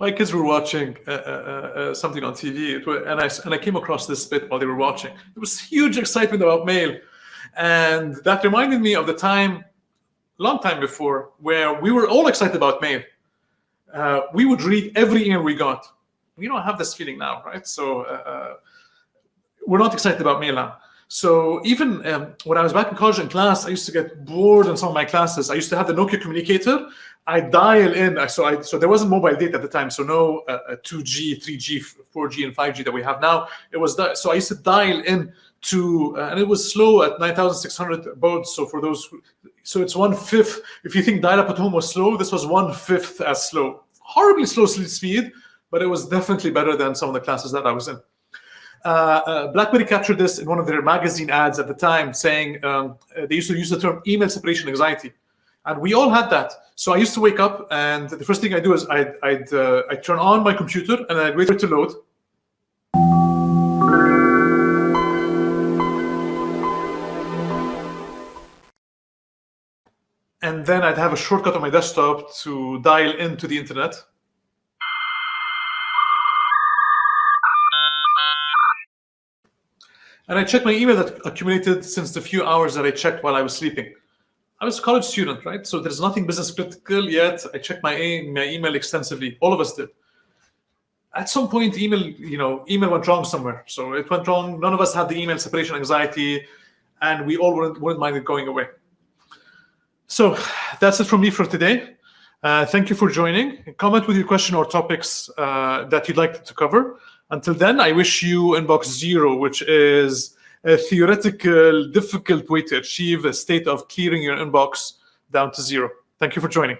my kids were watching uh, uh, uh, something on TV, and I and I came across this bit while they were watching. There was huge excitement about mail, and that reminded me of the time, long time before, where we were all excited about mail. Uh, we would read every email we got. We don't have this feeling now, right? So uh, uh, we're not excited about mail now. So even um, when I was back in college in class, I used to get bored in some of my classes. I used to have the Nokia communicator. I dial in. So I so there wasn't mobile data at the time. So no uh, 2G, 3G, 4G, and 5G that we have now. It was that. So I used to dial in to, uh, and it was slow at 9,600 baud. So for those, so it's one fifth. If you think dial-up at home was slow, this was one fifth as slow. Horribly slow speed, but it was definitely better than some of the classes that I was in. Uh, uh, BlackBerry captured this in one of their magazine ads at the time, saying um, they used to use the term email separation anxiety, and we all had that. So I used to wake up, and the first thing I do is I'd I'd, uh, I'd turn on my computer and I'd wait for it to load. And then I'd have a shortcut on my desktop to dial into the internet. And I checked my email that accumulated since the few hours that I checked while I was sleeping. I was a college student, right? So there's nothing business critical yet. I checked my, my email extensively. All of us did. At some point, email, you know, email went wrong somewhere. So it went wrong. None of us had the email separation anxiety, and we all wouldn't, wouldn't mind it going away. So that's it from me for today. Uh, thank you for joining. Comment with your question or topics uh, that you'd like to cover. Until then, I wish you inbox zero, which is a theoretical, difficult way to achieve a state of clearing your inbox down to zero. Thank you for joining.